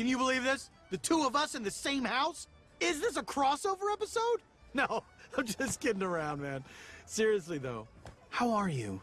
Can you believe this? The two of us in the same house? Is this a crossover episode? No, I'm just kidding around, man. Seriously, though, how are you?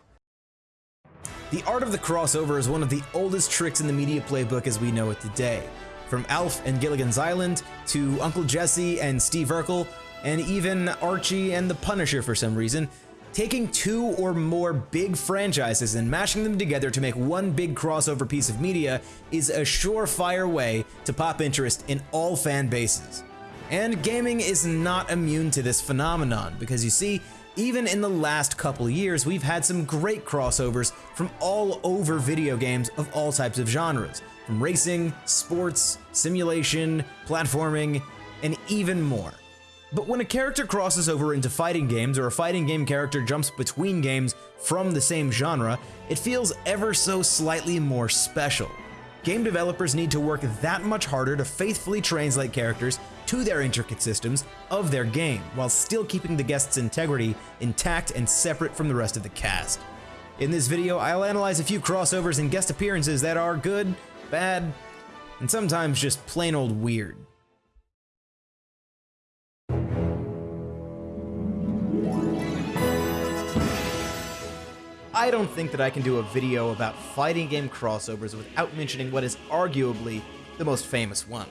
The art of the crossover is one of the oldest tricks in the media playbook as we know it today. From Alf and Gilligan's Island, to Uncle Jesse and Steve Urkel, and even Archie and the Punisher for some reason, taking two or more big franchises and mashing them together to make one big crossover piece of media is a surefire way to pop interest in all fan bases. And gaming is not immune to this phenomenon, because you see, even in the last couple years, we've had some great crossovers from all over video games of all types of genres, from racing, sports, simulation, platforming, and even more. But when a character crosses over into fighting games or a fighting game character jumps between games from the same genre, it feels ever so slightly more special. Game developers need to work that much harder to faithfully translate characters to their intricate systems of their game, while still keeping the guest's integrity intact and separate from the rest of the cast. In this video, I'll analyze a few crossovers and guest appearances that are good, bad, and sometimes just plain old weird. I don't think that I can do a video about fighting game crossovers without mentioning what is arguably the most famous one.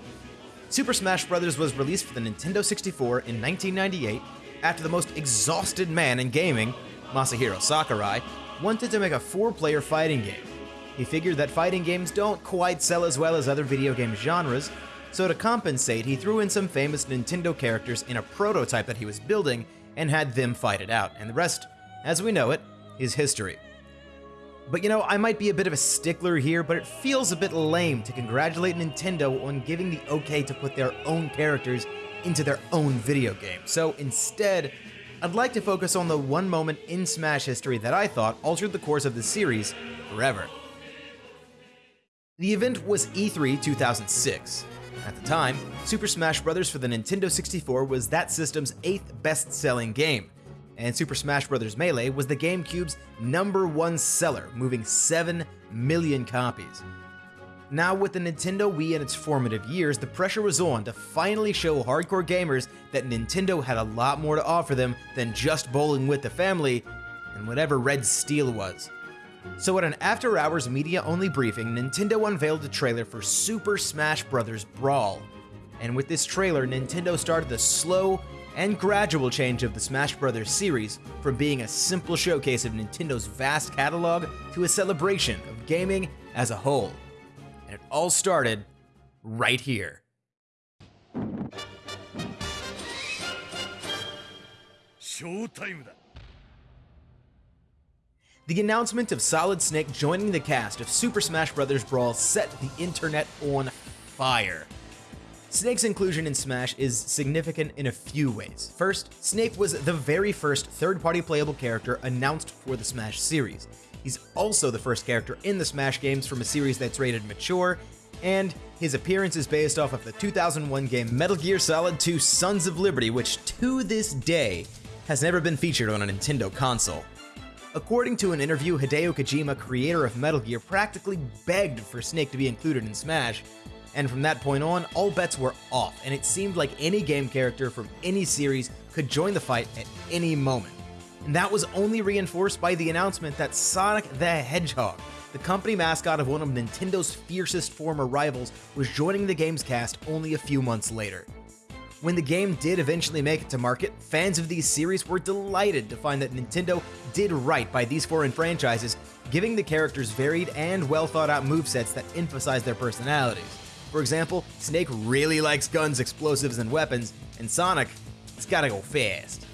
Super Smash Bros. was released for the Nintendo 64 in 1998 after the most exhausted man in gaming, Masahiro Sakurai, wanted to make a four-player fighting game. He figured that fighting games don't quite sell as well as other video game genres, so to compensate, he threw in some famous Nintendo characters in a prototype that he was building and had them fight it out, and the rest, as we know it, is history. But you know, I might be a bit of a stickler here, but it feels a bit lame to congratulate Nintendo on giving the okay to put their own characters into their own video game. So instead, I'd like to focus on the one moment in Smash history that I thought altered the course of the series forever. The event was E3 2006. At the time, Super Smash Bros. for the Nintendo 64 was that system's eighth best-selling game, and Super Smash Bros. Melee was the GameCube's number one seller, moving 7 million copies. Now, with the Nintendo Wii in its formative years, the pressure was on to finally show hardcore gamers that Nintendo had a lot more to offer them than just bowling with the family and whatever Red Steel was. So, at an after hours media only briefing, Nintendo unveiled a trailer for Super Smash Bros. Brawl. And with this trailer, Nintendo started the slow and gradual change of the Smash Bros. series from being a simple showcase of Nintendo's vast catalog to a celebration of gaming as a whole. And it all started right here. Showtime The announcement of Solid Snake joining the cast of Super Smash Bros. Brawl set the internet on fire. Snake's inclusion in Smash is significant in a few ways. First, Snake was the very first third-party playable character announced for the Smash series. He's also the first character in the Smash games from a series that's rated mature, and his appearance is based off of the 2001 game Metal Gear Solid 2 Sons of Liberty, which to this day has never been featured on a Nintendo console. According to an interview, Hideo Kojima, creator of Metal Gear, practically begged for Snake to be included in Smash, and from that point on, all bets were off, and it seemed like any game character from any series could join the fight at any moment. And that was only reinforced by the announcement that Sonic the Hedgehog, the company mascot of one of Nintendo's fiercest former rivals, was joining the game's cast only a few months later. When the game did eventually make it to market, fans of these series were delighted to find that Nintendo did right by these foreign franchises, giving the characters varied and well thought out movesets that emphasize their personalities. For example, Snake really likes guns, explosives, and weapons, and Sonic, it's gotta go fast.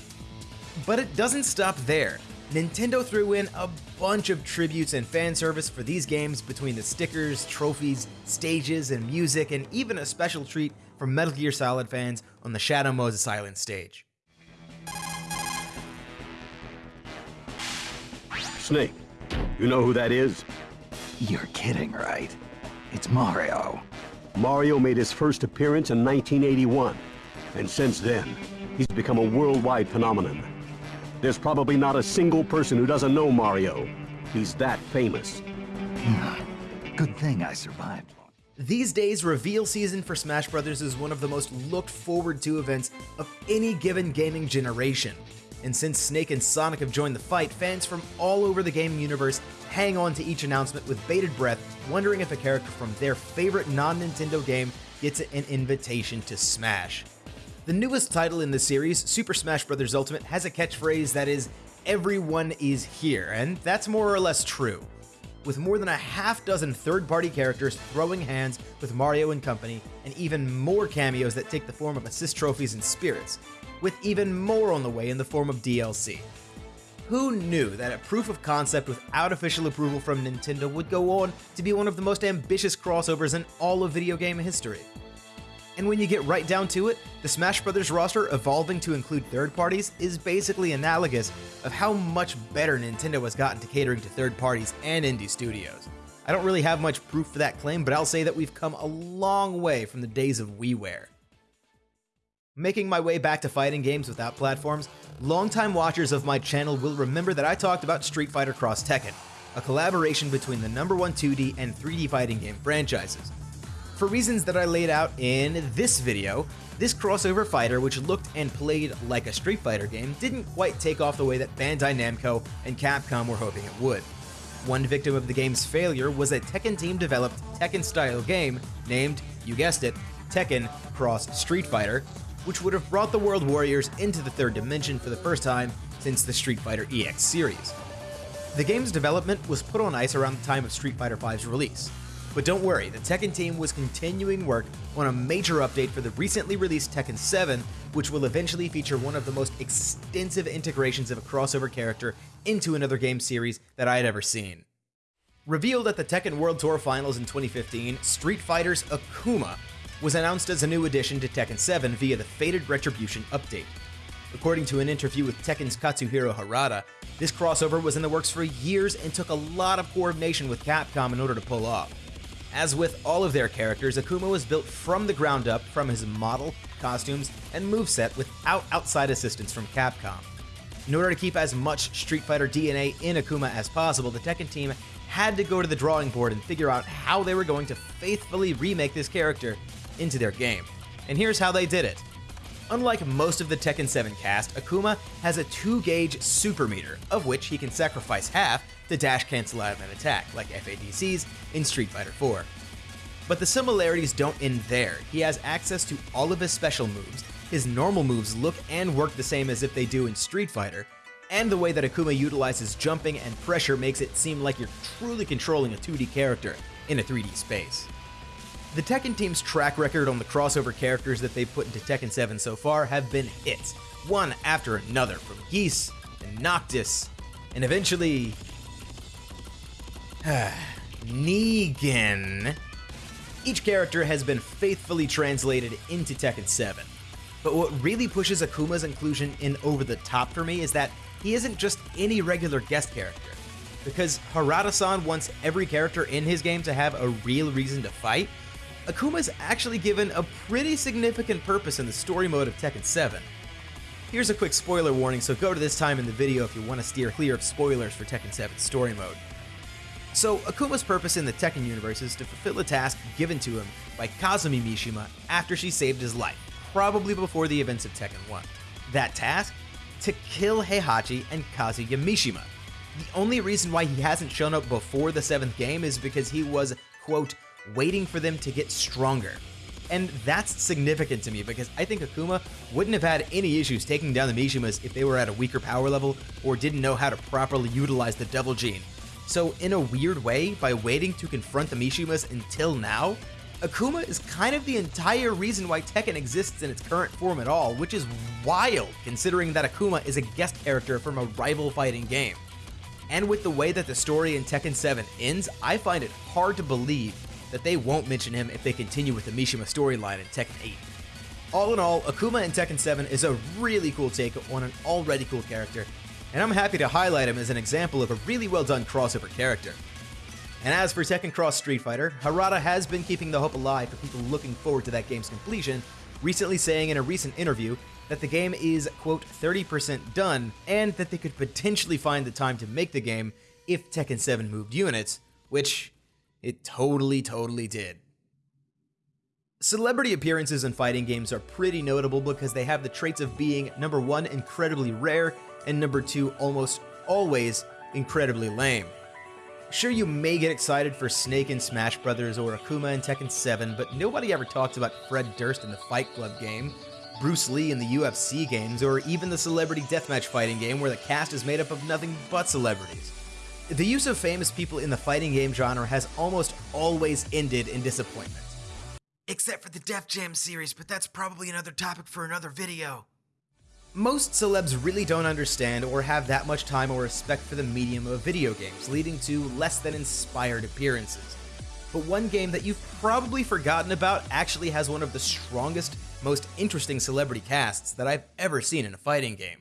But it doesn't stop there. Nintendo threw in a bunch of tributes and fan service for these games between the stickers, trophies, stages, and music, and even a special treat for Metal Gear Solid fans on the Shadow Moses Island stage. Snake, you know who that is? You're kidding, right? It's Mario. Mario made his first appearance in 1981, and since then, he's become a worldwide phenomenon. There's probably not a single person who doesn't know Mario. He's that famous. Good thing I survived. These days, reveal season for Smash Bros. is one of the most looked forward to events of any given gaming generation. And since Snake and Sonic have joined the fight, fans from all over the gaming universe hang on to each announcement with bated breath, wondering if a character from their favorite non Nintendo game gets an invitation to Smash. The newest title in the series, Super Smash Bros. Ultimate, has a catchphrase that is, Everyone is here, and that's more or less true with more than a half dozen third party characters throwing hands with Mario and company, and even more cameos that take the form of assist trophies and spirits, with even more on the way in the form of DLC. Who knew that a proof of concept without official approval from Nintendo would go on to be one of the most ambitious crossovers in all of video game history? And when you get right down to it, the Smash Bros. roster evolving to include third parties is basically analogous of how much better Nintendo has gotten to catering to third parties and indie studios. I don't really have much proof for that claim, but I'll say that we've come a long way from the days of WiiWare. Making my way back to fighting games without platforms, longtime watchers of my channel will remember that I talked about Street Fighter Cross Tekken, a collaboration between the number one 2D and 3D fighting game franchises. For reasons that I laid out in this video, this crossover fighter, which looked and played like a Street Fighter game, didn't quite take off the way that Bandai Namco and Capcom were hoping it would. One victim of the game's failure was a Tekken team developed Tekken style game named, you guessed it, Tekken Cross Street Fighter, which would have brought the World Warriors into the third dimension for the first time since the Street Fighter EX series. The game's development was put on ice around the time of Street Fighter V's release, but don't worry, the Tekken team was continuing work on a major update for the recently released Tekken 7, which will eventually feature one of the most extensive integrations of a crossover character into another game series that I had ever seen. Revealed at the Tekken World Tour Finals in 2015, Street Fighter's Akuma was announced as a new addition to Tekken 7 via the Fated Retribution update. According to an interview with Tekken's Katsuhiro Harada, this crossover was in the works for years and took a lot of coordination with Capcom in order to pull off. As with all of their characters, Akuma was built from the ground up from his model, costumes, and moveset without outside assistance from Capcom. In order to keep as much Street Fighter DNA in Akuma as possible, the Tekken team had to go to the drawing board and figure out how they were going to faithfully remake this character into their game. And here's how they did it. Unlike most of the Tekken 7 cast, Akuma has a 2-gauge super meter, of which he can sacrifice half to dash cancel out of an attack, like FADCs in Street Fighter 4. But the similarities don't end there. He has access to all of his special moves, his normal moves look and work the same as if they do in Street Fighter, and the way that Akuma utilizes jumping and pressure makes it seem like you're truly controlling a 2D character in a 3D space. The Tekken team's track record on the crossover characters that they've put into Tekken 7 so far have been hits, one after another, from Geese and Noctis, and eventually. Negan. Each character has been faithfully translated into Tekken 7. But what really pushes Akuma's inclusion in over the top for me is that he isn't just any regular guest character. Because Harada-san wants every character in his game to have a real reason to fight, Akuma's actually given a pretty significant purpose in the story mode of Tekken 7. Here's a quick spoiler warning, so go to this time in the video if you want to steer clear of spoilers for Tekken 7's story mode. So, Akuma's purpose in the Tekken universe is to fulfill a task given to him by Kazumi Mishima after she saved his life, probably before the events of Tekken 1. That task? To kill Heihachi and Kazuya Mishima. The only reason why he hasn't shown up before the 7th game is because he was, quote, waiting for them to get stronger. And that's significant to me because I think Akuma wouldn't have had any issues taking down the Mishimas if they were at a weaker power level or didn't know how to properly utilize the Devil Gene. So, in a weird way, by waiting to confront the Mishimas until now, Akuma is kind of the entire reason why Tekken exists in its current form at all, which is wild considering that Akuma is a guest character from a rival fighting game. And with the way that the story in Tekken 7 ends, I find it hard to believe that they won't mention him if they continue with the Mishima storyline in Tekken 8. All in all, Akuma in Tekken 7 is a really cool take on an already cool character, and I'm happy to highlight him as an example of a really well done crossover character. And as for Tekken Cross Street Fighter, Harada has been keeping the hope alive for people looking forward to that game's completion, recently saying in a recent interview that the game is, quote, 30% done, and that they could potentially find the time to make the game if Tekken 7 moved units, which it totally, totally did. Celebrity appearances in fighting games are pretty notable because they have the traits of being number one, incredibly rare, and number two, almost always incredibly lame. Sure, you may get excited for Snake in Smash Bros. or Akuma in Tekken 7, but nobody ever talks about Fred Durst in the Fight Club game, Bruce Lee in the UFC games, or even the Celebrity Deathmatch fighting game where the cast is made up of nothing but celebrities. The use of famous people in the fighting game genre has almost always ended in disappointment. Except for the Def Jam series, but that's probably another topic for another video. Most celebs really don't understand or have that much time or respect for the medium of video games, leading to less than inspired appearances. But one game that you've probably forgotten about actually has one of the strongest, most interesting celebrity casts that I've ever seen in a fighting game.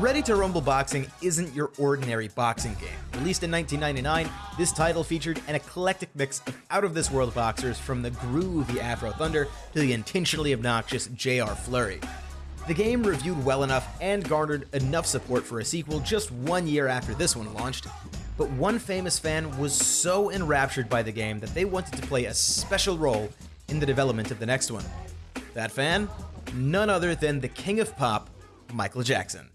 Ready to Rumble Boxing isn't your ordinary boxing game. Released in 1999, this title featured an eclectic mix of out of this world boxers from the groovy Afro Thunder to the intentionally obnoxious JR Flurry. The game reviewed well enough and garnered enough support for a sequel just one year after this one launched, but one famous fan was so enraptured by the game that they wanted to play a special role in the development of the next one. That fan? None other than the king of pop, Michael Jackson.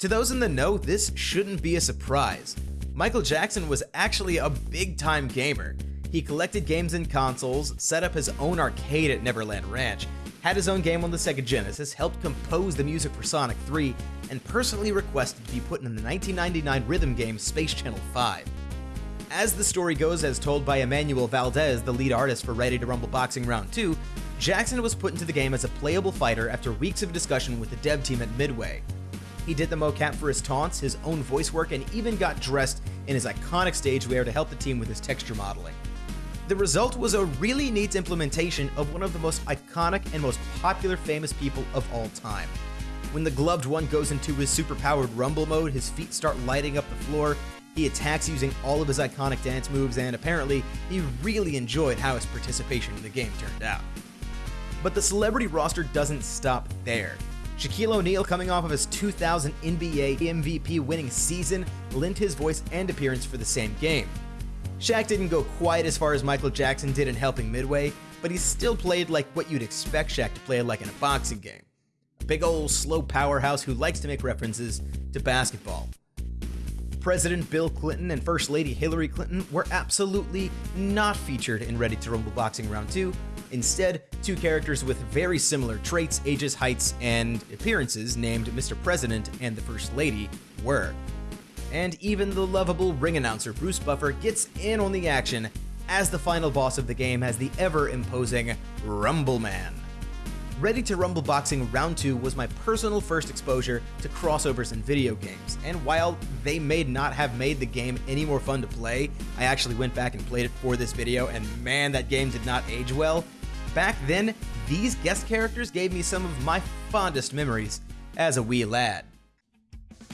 To those in the know, this shouldn't be a surprise. Michael Jackson was actually a big time gamer. He collected games and consoles, set up his own arcade at Neverland Ranch, had his own game on the Sega Genesis, helped compose the music for Sonic 3, and personally requested to be put in the 1999 rhythm game Space Channel 5. As the story goes, as told by Emmanuel Valdez, the lead artist for Ready to Rumble Boxing Round 2, Jackson was put into the game as a playable fighter after weeks of discussion with the dev team at Midway. He did the mocap for his taunts, his own voice work, and even got dressed in his iconic stage wear to help the team with his texture modeling. The result was a really neat implementation of one of the most iconic and most popular famous people of all time. When the gloved one goes into his superpowered rumble mode, his feet start lighting up the floor, he attacks using all of his iconic dance moves, and apparently, he really enjoyed how his participation in the game turned out. But the celebrity roster doesn't stop there. Shaquille O'Neal, coming off of his 2000 NBA MVP winning season, lent his voice and appearance for the same game. Shaq didn't go quite as far as Michael Jackson did in helping Midway, but he still played like what you'd expect Shaq to play like in a boxing game. A big old slow powerhouse who likes to make references to basketball. President Bill Clinton and First Lady Hillary Clinton were absolutely not featured in Ready to Rumble Boxing Round 2, Instead, two characters with very similar traits, ages, heights, and appearances named Mr. President and the First Lady were. And even the lovable ring announcer Bruce Buffer gets in on the action as the final boss of the game as the ever imposing Rumble Man. Ready to Rumble Boxing Round 2 was my personal first exposure to crossovers in video games, and while they may not have made the game any more fun to play, I actually went back and played it for this video, and man, that game did not age well. Back then, these guest characters gave me some of my fondest memories as a wee lad.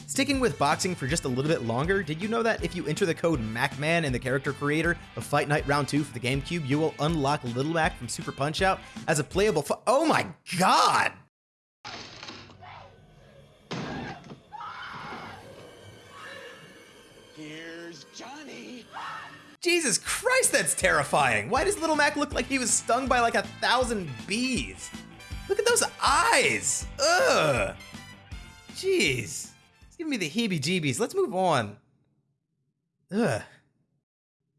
Sticking with boxing for just a little bit longer, did you know that if you enter the code MacMan in the character creator of Fight Night Round 2 for the GameCube, you will unlock Little Mac from Super Punch Out as a playable fu- Oh my god! Here's Johnny. Jesus Christ, that's terrifying! Why does Little Mac look like he was stung by like a thousand bees? Look at those eyes! Ugh! Jeez. It's giving me the heebie jeebies. Let's move on. Ugh.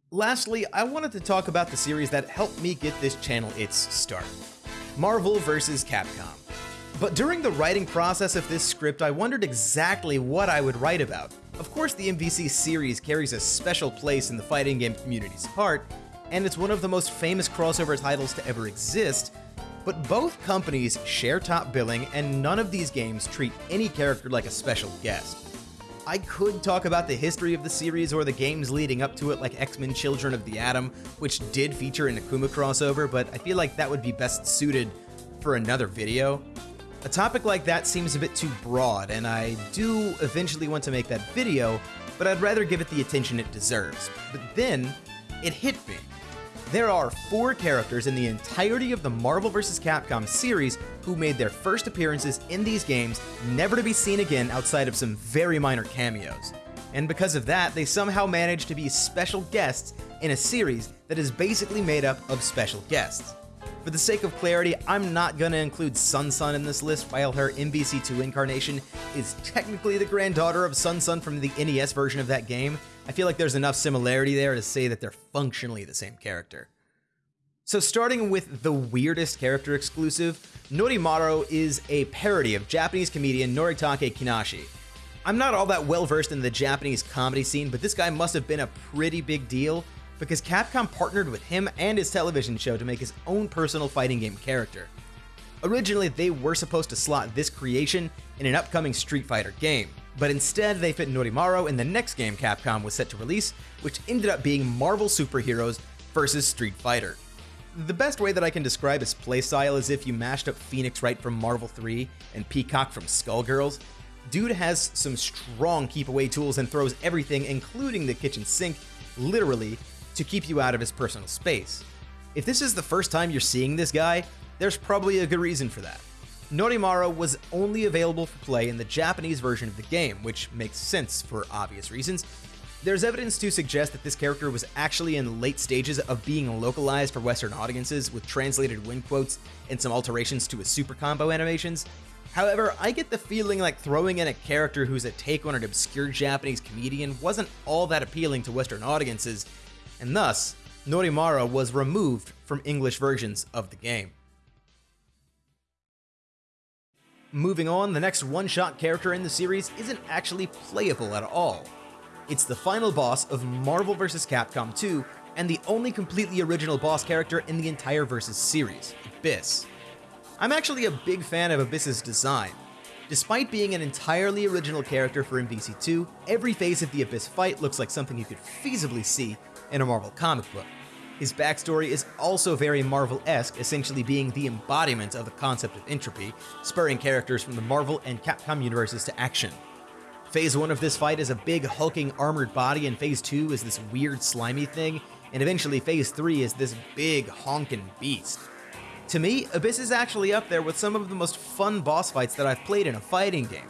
Lastly, I wanted to talk about the series that helped me get this channel its start Marvel vs. Capcom. But during the writing process of this script, I wondered exactly what I would write about. Of course, the MVC series carries a special place in the fighting game community's heart, and it's one of the most famous crossover titles to ever exist, but both companies share top billing, and none of these games treat any character like a special guest. I could talk about the history of the series or the games leading up to it, like X Men Children of the Atom, which did feature an Akuma crossover, but I feel like that would be best suited for another video. A topic like that seems a bit too broad, and I do eventually want to make that video, but I'd rather give it the attention it deserves. But then, it hit me. There are four characters in the entirety of the Marvel vs. Capcom series who made their first appearances in these games, never to be seen again outside of some very minor cameos. And because of that, they somehow managed to be special guests in a series that is basically made up of special guests. For the sake of clarity, I'm not gonna include SonSon in this list while her MVC2 incarnation is technically the granddaughter of SonSon from the NES version of that game. I feel like there's enough similarity there to say that they're functionally the same character. So starting with the weirdest character exclusive, Norimaro is a parody of Japanese comedian Noritake Kinashi. I'm not all that well versed in the Japanese comedy scene, but this guy must have been a pretty big deal because Capcom partnered with him and his television show to make his own personal fighting game character. Originally, they were supposed to slot this creation in an upcoming Street Fighter game, but instead they fit Norimaro in the next game Capcom was set to release, which ended up being Marvel Superheroes vs. Street Fighter. The best way that I can describe his playstyle is if you mashed up Phoenix Wright from Marvel 3 and Peacock from Skullgirls. Dude has some strong keep away tools and throws everything, including the kitchen sink, literally to keep you out of his personal space. If this is the first time you're seeing this guy, there's probably a good reason for that. Norimaro was only available for play in the Japanese version of the game, which makes sense for obvious reasons. There's evidence to suggest that this character was actually in late stages of being localized for Western audiences with translated win quotes and some alterations to his super combo animations. However, I get the feeling like throwing in a character who's a take on an obscure Japanese comedian wasn't all that appealing to Western audiences, and thus, Norimaro was removed from English versions of the game. Moving on, the next one-shot character in the series isn't actually playable at all. It's the final boss of Marvel vs. Capcom 2 and the only completely original boss character in the entire Versus series, Abyss. I'm actually a big fan of Abyss's design. Despite being an entirely original character for MVC2, every phase of the Abyss fight looks like something you could feasibly see in a Marvel comic book. His backstory is also very Marvel esque, essentially being the embodiment of the concept of entropy, spurring characters from the Marvel and Capcom universes to action. Phase 1 of this fight is a big hulking armored body, and Phase 2 is this weird slimy thing, and eventually Phase 3 is this big honking beast. To me, Abyss is actually up there with some of the most fun boss fights that I've played in a fighting game.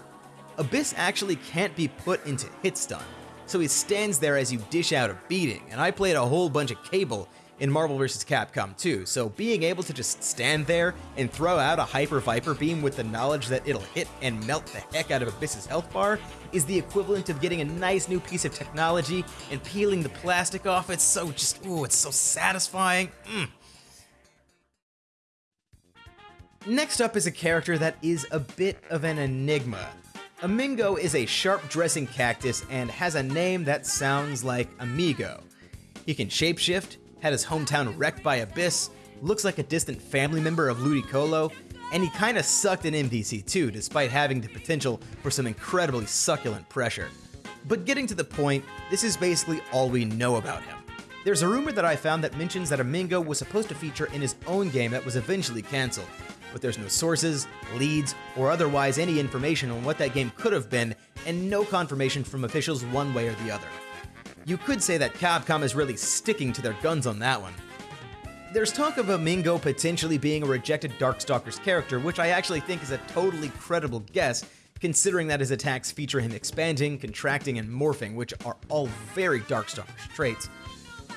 Abyss actually can't be put into hit stun, so he stands there as you dish out a beating, and I played a whole bunch of Cable in Marvel vs. Capcom 2, so being able to just stand there and throw out a Hyper Viper beam with the knowledge that it'll hit and melt the heck out of Abyss's health bar is the equivalent of getting a nice new piece of technology and peeling the plastic off. It's so just, ooh, it's so satisfying. Mm. Next up is a character that is a bit of an enigma. Amingo is a sharp dressing cactus and has a name that sounds like amigo. He can shapeshift, had his hometown wrecked by Abyss, looks like a distant family member of Ludicolo, and he kinda sucked in MVC2 despite having the potential for some incredibly succulent pressure. But getting to the point, this is basically all we know about him. There's a rumor that I found that mentions that Amingo was supposed to feature in his own game that was eventually cancelled, but there's no sources, leads, or otherwise any information on what that game could have been, and no confirmation from officials one way or the other. You could say that Capcom is really sticking to their guns on that one. There's talk of Amingo potentially being a rejected Darkstalkers character, which I actually think is a totally credible guess, considering that his attacks feature him expanding, contracting, and morphing, which are all very Darkstalkers traits.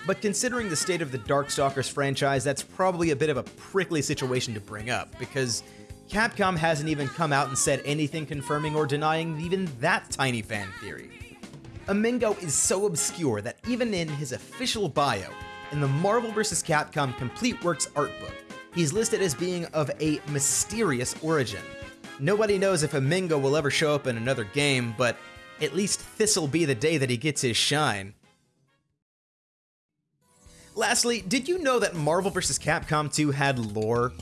But considering the state of the Darkstalkers franchise, that's probably a bit of a prickly situation to bring up, because Capcom hasn't even come out and said anything confirming or denying even that tiny fan theory. Amingo is so obscure that even in his official bio, in the Marvel vs. Capcom Complete Works art book, he's listed as being of a mysterious origin. Nobody knows if Amingo will ever show up in another game, but at least this'll be the day that he gets his shine. Lastly, did you know that Marvel vs. Capcom 2 had lore?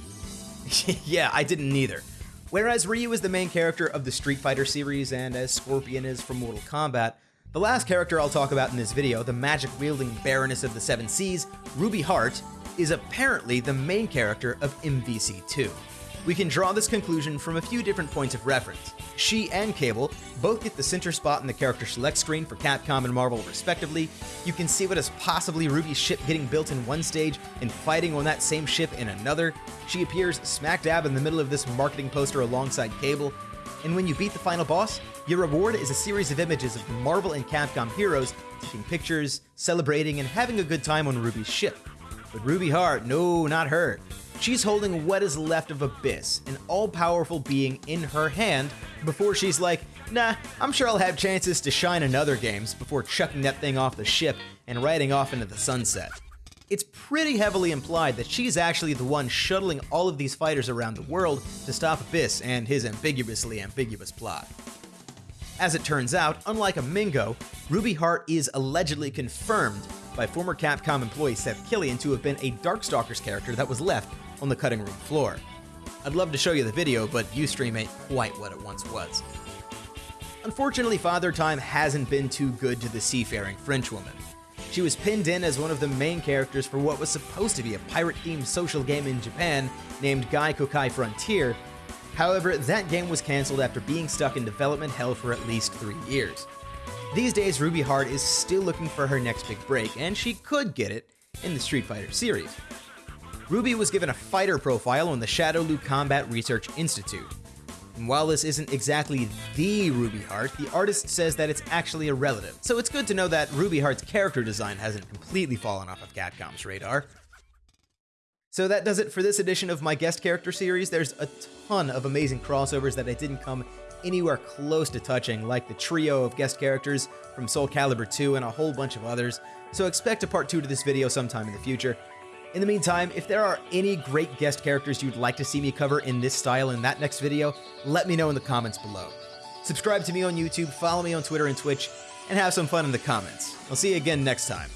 yeah, I didn't either. Whereas Ryu is the main character of the Street Fighter series and as Scorpion is from Mortal Kombat, the last character I'll talk about in this video, the magic-wielding Baroness of the Seven Seas, Ruby Heart, is apparently the main character of MVC2. We can draw this conclusion from a few different points of reference. She and Cable both get the center spot in the character select screen for Capcom and Marvel, respectively. You can see what is possibly Ruby's ship getting built in one stage and fighting on that same ship in another. She appears smack dab in the middle of this marketing poster alongside Cable. And when you beat the final boss, your reward is a series of images of Marvel and Capcom heroes taking pictures, celebrating, and having a good time on Ruby's ship. But Ruby Heart, no, not her. She's holding what is left of Abyss, an all powerful being in her hand, before she's like, nah, I'm sure I'll have chances to shine in other games before chucking that thing off the ship and riding off into the sunset. It's pretty heavily implied that she's actually the one shuttling all of these fighters around the world to stop Abyss and his ambiguously ambiguous plot. As it turns out, unlike Amingo, Ruby Heart is allegedly confirmed by former Capcom employee Seth Killian to have been a Darkstalkers character that was left on the cutting room floor. I'd love to show you the video, but Ustream ain't quite what it once was. Unfortunately, Father Time hasn't been too good to the seafaring Frenchwoman. She was pinned in as one of the main characters for what was supposed to be a pirate-themed social game in Japan named Gai Kokai Frontier. However, that game was cancelled after being stuck in development hell for at least three years. These days, Ruby Heart is still looking for her next big break, and she could get it in the Street Fighter series. Ruby was given a fighter profile on the Shadaloo Combat Research Institute. And while this isn't exactly the Ruby Heart, the artist says that it's actually a relative. So it's good to know that Ruby Heart's character design hasn't completely fallen off of Capcom's radar. So that does it for this edition of my guest character series. There's a ton of amazing crossovers that I didn't come anywhere close to touching, like the trio of guest characters from Soul Calibur 2 and a whole bunch of others. So expect a part 2 to this video sometime in the future. In the meantime, if there are any great guest characters you'd like to see me cover in this style in that next video, let me know in the comments below. Subscribe to me on YouTube, follow me on Twitter and Twitch, and have some fun in the comments. I'll see you again next time.